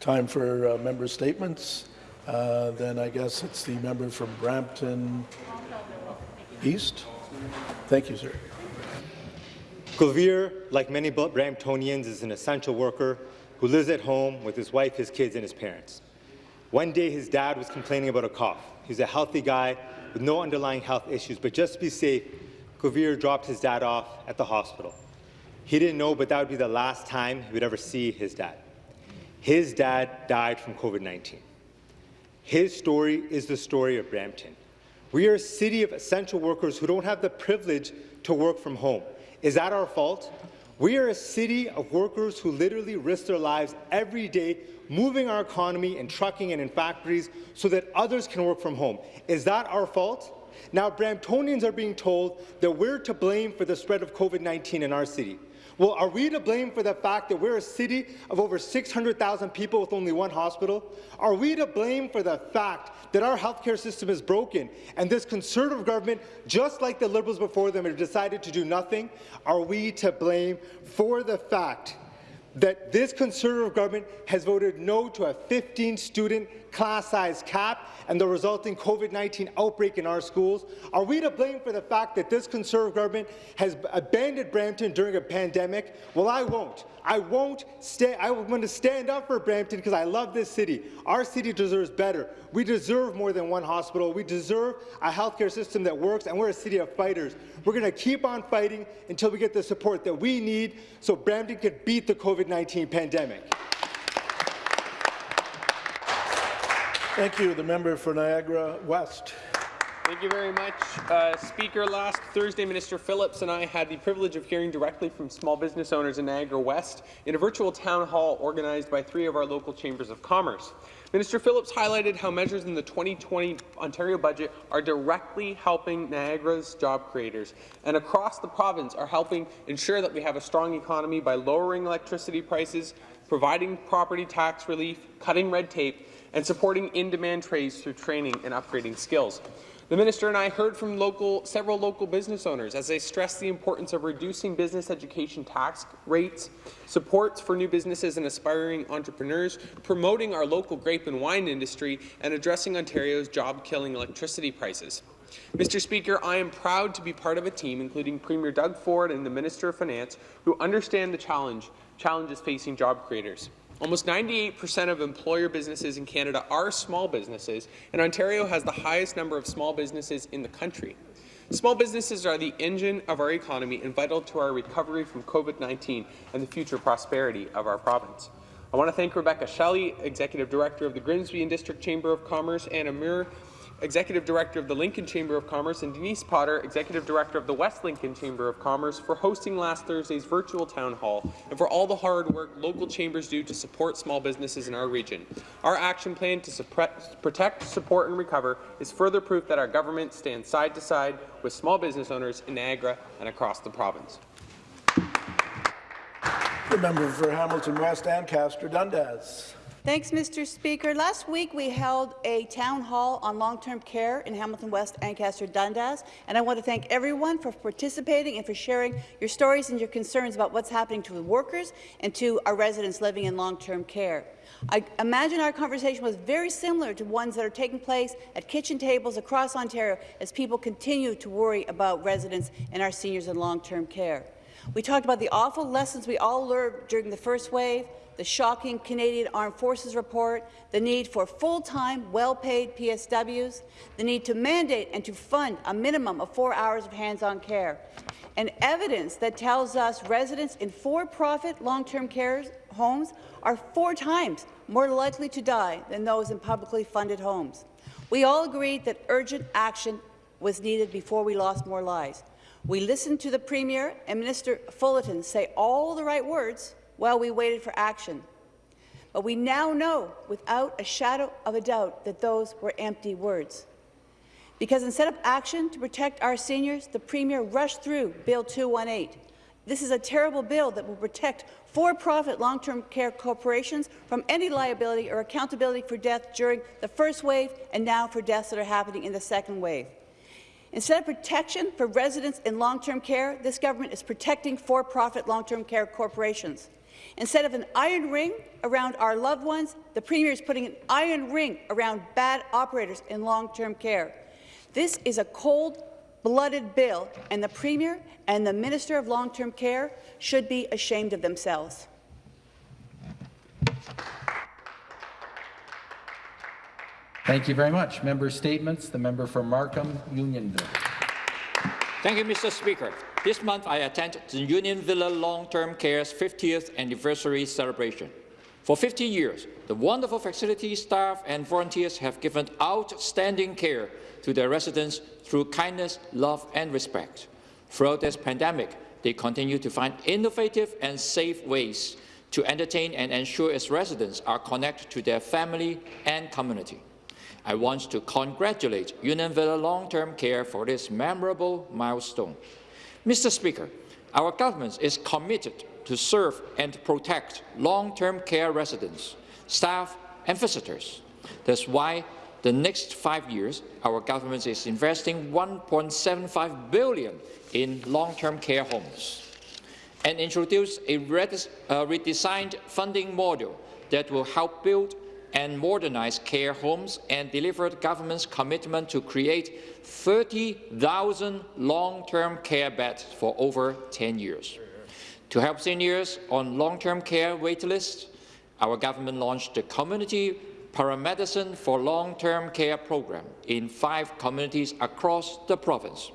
time for uh, member statements. Uh, then I guess it's the member from Brampton East. Thank you, sir. Gulveer, like many Bramptonians, is an essential worker who lives at home with his wife, his kids, and his parents. One day, his dad was complaining about a cough. He's a healthy guy with no underlying health issues, but just to be safe, Gulveer dropped his dad off at the hospital. He didn't know, but that would be the last time he would ever see his dad. His dad died from COVID-19. His story is the story of Brampton. We are a city of essential workers who don't have the privilege to work from home. Is that our fault? We are a city of workers who literally risk their lives every day moving our economy in trucking and in factories so that others can work from home. Is that our fault? Now, Bramptonians are being told that we're to blame for the spread of COVID-19 in our city. Well, are we to blame for the fact that we're a city of over 600,000 people with only one hospital? Are we to blame for the fact that our healthcare system is broken and this Conservative government, just like the Liberals before them, have decided to do nothing? Are we to blame for the fact that this Conservative government has voted no to a 15-student class size cap and the resulting COVID-19 outbreak in our schools? Are we to blame for the fact that this Conservative government has abandoned Brampton during a pandemic? Well, I won't. I won't stay. I want to stand up for Brampton because I love this city. Our city deserves better. We deserve more than one hospital. We deserve a healthcare system that works, and we're a city of fighters. We're going to keep on fighting until we get the support that we need so Brampton can beat the COVID-19 pandemic. Thank you. The member for Niagara West. Thank you very much, uh, Speaker. Last Thursday, Minister Phillips and I had the privilege of hearing directly from small business owners in Niagara West in a virtual town hall organized by three of our local chambers of commerce. Minister Phillips highlighted how measures in the 2020 Ontario budget are directly helping Niagara's job creators and across the province are helping ensure that we have a strong economy by lowering electricity prices, providing property tax relief, cutting red tape, and supporting in-demand trades through training and upgrading skills. The minister and I heard from local, several local business owners as they stressed the importance of reducing business education tax rates, supports for new businesses and aspiring entrepreneurs, promoting our local grape and wine industry, and addressing Ontario's job-killing electricity prices. Mr. Speaker, I am proud to be part of a team, including Premier Doug Ford and the Minister of Finance, who understand the challenge, challenges facing job creators. Almost 98% of employer businesses in Canada are small businesses, and Ontario has the highest number of small businesses in the country. Small businesses are the engine of our economy and vital to our recovery from COVID-19 and the future prosperity of our province. I want to thank Rebecca Shelley, Executive Director of the Grimsby and District Chamber of Commerce, and Amir Executive Director of the Lincoln Chamber of Commerce, and Denise Potter, Executive Director of the West Lincoln Chamber of Commerce, for hosting last Thursday's virtual town hall and for all the hard work local chambers do to support small businesses in our region. Our action plan to protect, support and recover is further proof that our government stands side to side with small business owners in Niagara and across the province. The member for Hamilton West, Ancaster Dundas. Thanks, Mr. Speaker. Last week, we held a town hall on long-term care in Hamilton West, Ancaster, Dundas, and I want to thank everyone for participating and for sharing your stories and your concerns about what's happening to the workers and to our residents living in long-term care. I imagine our conversation was very similar to ones that are taking place at kitchen tables across Ontario as people continue to worry about residents and our seniors in long-term care. We talked about the awful lessons we all learned during the first wave, the shocking Canadian Armed Forces report, the need for full-time, well-paid PSWs, the need to mandate and to fund a minimum of four hours of hands-on care, and evidence that tells us residents in for-profit long-term care homes are four times more likely to die than those in publicly funded homes. We all agreed that urgent action was needed before we lost more lives. We listened to the Premier and Minister Fullerton say all the right words, while we waited for action. But we now know, without a shadow of a doubt, that those were empty words. Because instead of action to protect our seniors, the Premier rushed through Bill 218. This is a terrible bill that will protect for-profit long-term care corporations from any liability or accountability for death during the first wave and now for deaths that are happening in the second wave. Instead of protection for residents in long-term care, this government is protecting for-profit long-term care corporations. Instead of an iron ring around our loved ones, the Premier is putting an iron ring around bad operators in long-term care. This is a cold-blooded bill, and the Premier and the Minister of Long-Term Care should be ashamed of themselves. Thank you very much. Member statements. The member for Markham, Unionville. Thank you, Mr. Speaker. This month, I attended the Union Villa Long-Term Care's 50th anniversary celebration. For 50 years, the wonderful facility staff and volunteers have given outstanding care to their residents through kindness, love and respect. Throughout this pandemic, they continue to find innovative and safe ways to entertain and ensure its residents are connected to their family and community. I want to congratulate Union Villa Long-Term Care for this memorable milestone. Mr. Speaker, our government is committed to serve and protect long-term care residents, staff and visitors. That's why the next five years, our government is investing 1.75 billion in long-term care homes and introduce a uh, redesigned funding model that will help build and modernize care homes and delivered government's commitment to create 30,000 long-term care beds for over 10 years. To help seniors on long-term care waitlists, our government launched the Community Paramedicine for Long-Term Care program in five communities across the province.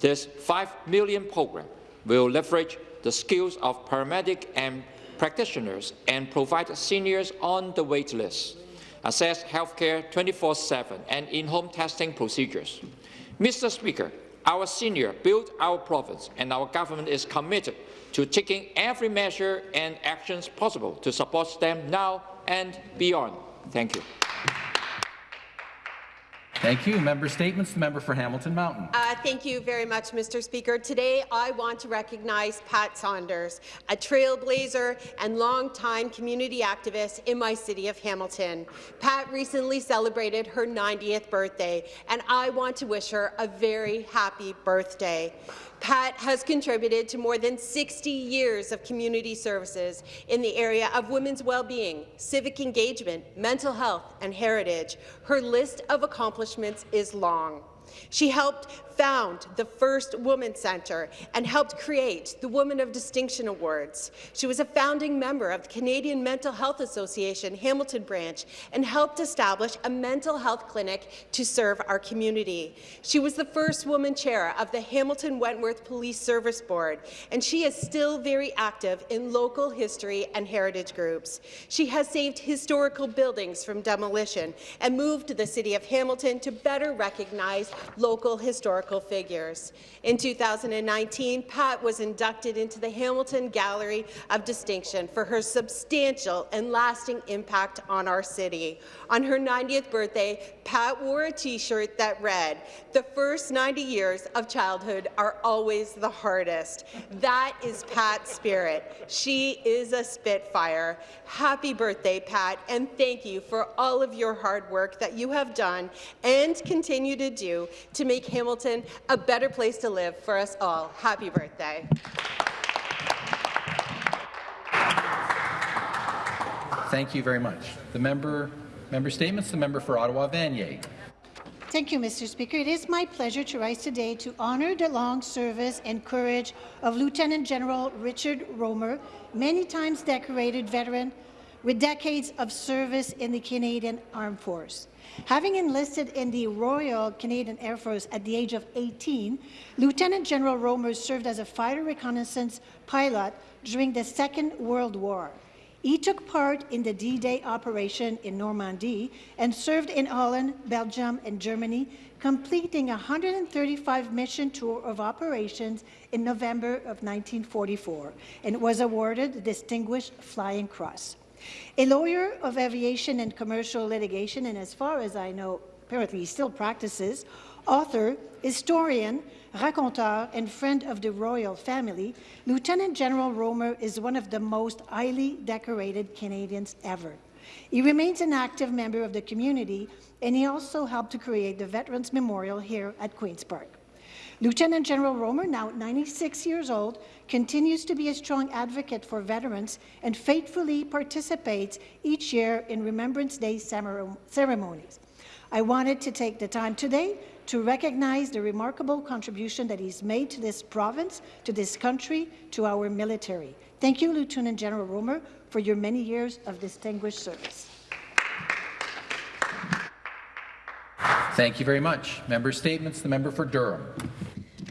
This 5 million program will leverage the skills of paramedic and practitioners and provide seniors on the wait list, access healthcare 24-7 and in-home testing procedures. Mr. Speaker, our senior built our province and our government is committed to taking every measure and actions possible to support them now and beyond. Thank you. Thank you. Member statements. The member for Hamilton Mountain. Uh, thank you very much, Mr. Speaker. Today, I want to recognize Pat Saunders, a trailblazer and longtime community activist in my city of Hamilton. Pat recently celebrated her 90th birthday, and I want to wish her a very happy birthday. Pat has contributed to more than 60 years of community services in the area of women's well-being, civic engagement, mental health, and heritage. Her list of accomplishments is long. She helped found the first Women's Centre and helped create the Woman of Distinction Awards. She was a founding member of the Canadian Mental Health Association Hamilton branch and helped establish a mental health clinic to serve our community. She was the first woman chair of the Hamilton Wentworth Police Service Board, and she is still very active in local history and heritage groups. She has saved historical buildings from demolition and moved to the City of Hamilton to better recognize local historical historical figures. In 2019, Pat was inducted into the Hamilton Gallery of Distinction for her substantial and lasting impact on our city. On her 90th birthday, Pat wore a T-shirt that read, the first 90 years of childhood are always the hardest. That is Pat's spirit. She is a Spitfire. Happy birthday, Pat, and thank you for all of your hard work that you have done and continue to do to make Hamilton a better place to live for us all. Happy birthday. Thank you very much. The member, member statements. The member for Ottawa Vanier. Thank you, Mr. Speaker. It is my pleasure to rise today to honour the long service and courage of Lieutenant General Richard Rohmer, many times decorated veteran with decades of service in the Canadian Armed Force. Having enlisted in the Royal Canadian Air Force at the age of 18, Lieutenant General Rohmer served as a fighter reconnaissance pilot during the Second World War. He took part in the D-Day operation in Normandy and served in Holland, Belgium, and Germany, completing a 135 mission tour of operations in November of 1944, and was awarded the Distinguished Flying Cross. A lawyer of aviation and commercial litigation, and as far as I know, apparently he still practices, author, historian, raconteur, and friend of the royal family, Lieutenant General Rohmer is one of the most highly decorated Canadians ever. He remains an active member of the community, and he also helped to create the Veterans Memorial here at Queen's Park. Lieutenant General Rohmer, now 96 years old, continues to be a strong advocate for veterans and faithfully participates each year in Remembrance Day ceremonies. I wanted to take the time today to recognize the remarkable contribution that he's made to this province, to this country, to our military. Thank you, Lieutenant General Rohmer, for your many years of distinguished service. Thank you very much. Member statements. The member for Durham.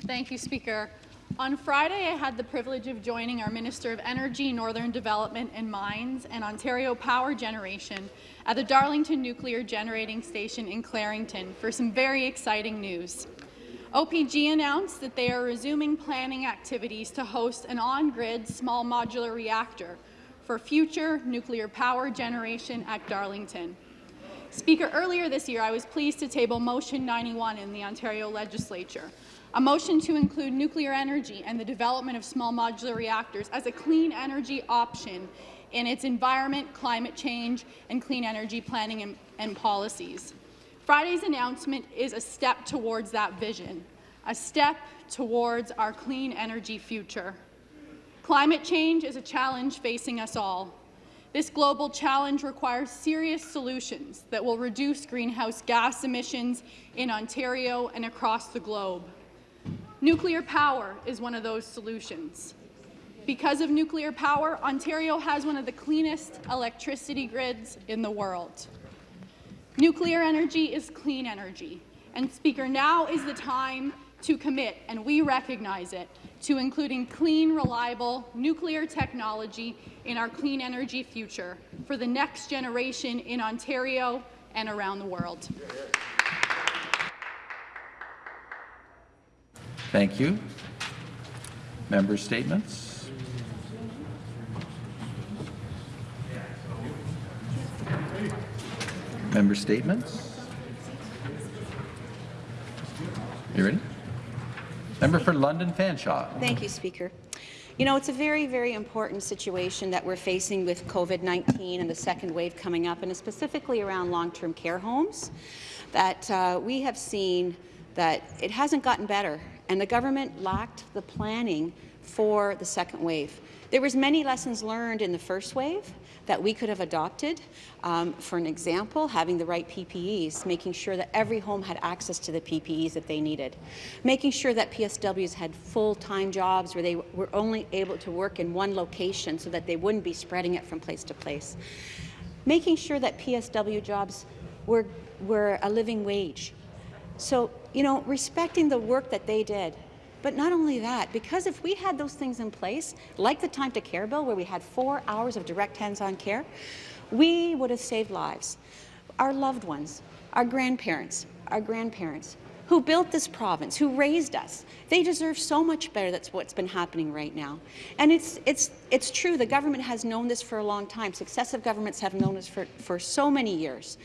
Thank you, Speaker. On Friday, I had the privilege of joining our Minister of Energy, Northern Development and Mines and Ontario Power Generation at the Darlington Nuclear Generating Station in Clarington for some very exciting news. OPG announced that they are resuming planning activities to host an on-grid small modular reactor for future nuclear power generation at Darlington. Speaker, earlier this year, I was pleased to table Motion 91 in the Ontario Legislature, a motion to include nuclear energy and the development of small modular reactors as a clean energy option in its environment, climate change, and clean energy planning and, and policies. Friday's announcement is a step towards that vision, a step towards our clean energy future. Climate change is a challenge facing us all. This global challenge requires serious solutions that will reduce greenhouse gas emissions in Ontario and across the globe. Nuclear power is one of those solutions. Because of nuclear power, Ontario has one of the cleanest electricity grids in the world. Nuclear energy is clean energy. And Speaker, now is the time to commit, and we recognize it, to including clean, reliable nuclear technology in our clean energy future for the next generation in Ontario and around the world. Thank you. Member statements. Member statements. You ready? Member for London Fanshawe. Thank you, Speaker. You know, it's a very, very important situation that we're facing with COVID-19 and the second wave coming up, and specifically around long-term care homes, that uh, we have seen that it hasn't gotten better, and the government lacked the planning for the second wave. There was many lessons learned in the first wave, that we could have adopted. Um, for an example, having the right PPEs, making sure that every home had access to the PPEs that they needed, making sure that PSWs had full-time jobs where they were only able to work in one location so that they wouldn't be spreading it from place to place, making sure that PSW jobs were, were a living wage. So, you know, respecting the work that they did, but not only that, because if we had those things in place, like the Time to Care bill, where we had four hours of direct hands-on care, we would have saved lives. Our loved ones, our grandparents, our grandparents, who built this province, who raised us. They deserve so much better that's what's been happening right now. And it's, it's, it's true, the government has known this for a long time. Successive governments have known this for, for so many years.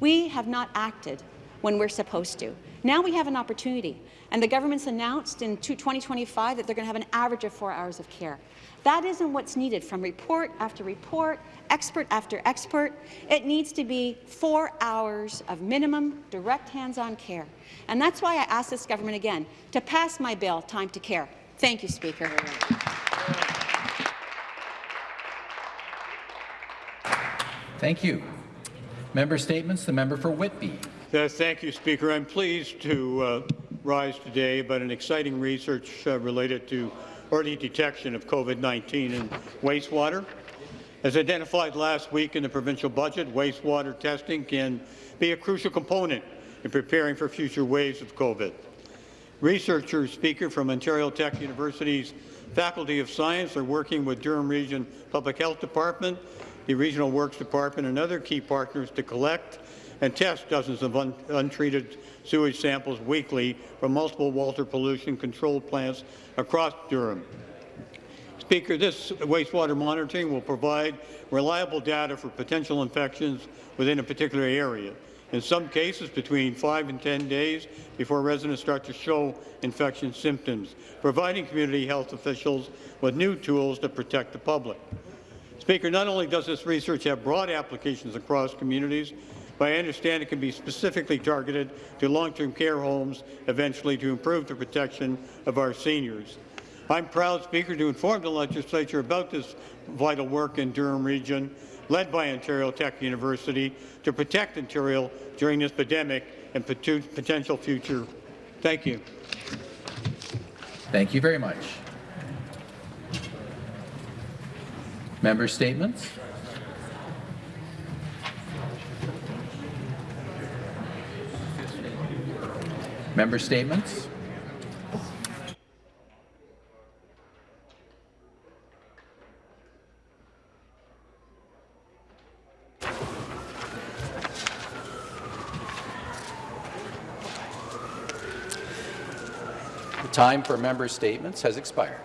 We have not acted when we're supposed to. Now we have an opportunity. And the government's announced in 2025 that they're going to have an average of four hours of care. That isn't what's needed from report after report, expert after expert. It needs to be four hours of minimum direct hands-on care. And that's why I ask this government again to pass my bill, Time to Care. Thank you, Speaker. Thank you. Member statements. The member for Whitby. Uh, thank you, Speaker. I'm pleased to uh, rise today about an exciting research uh, related to early detection of COVID-19 in wastewater. As identified last week in the provincial budget, wastewater testing can be a crucial component in preparing for future waves of COVID. Researchers, speaker from Ontario Tech University's Faculty of Science are working with Durham Region Public Health Department, the Regional Works Department and other key partners to collect and test dozens of un untreated sewage samples weekly from multiple water pollution control plants across Durham. Speaker, this wastewater monitoring will provide reliable data for potential infections within a particular area. In some cases, between 5 and 10 days before residents start to show infection symptoms, providing community health officials with new tools to protect the public. Speaker, not only does this research have broad applications across communities, but I understand it can be specifically targeted to long-term care homes, eventually to improve the protection of our seniors. I'm proud, Speaker, to inform the legislature about this vital work in Durham Region, led by Ontario Tech University, to protect Ontario during this pandemic and potential future. Thank you. Thank you very much. Member statements? Member statements? The time for member statements has expired.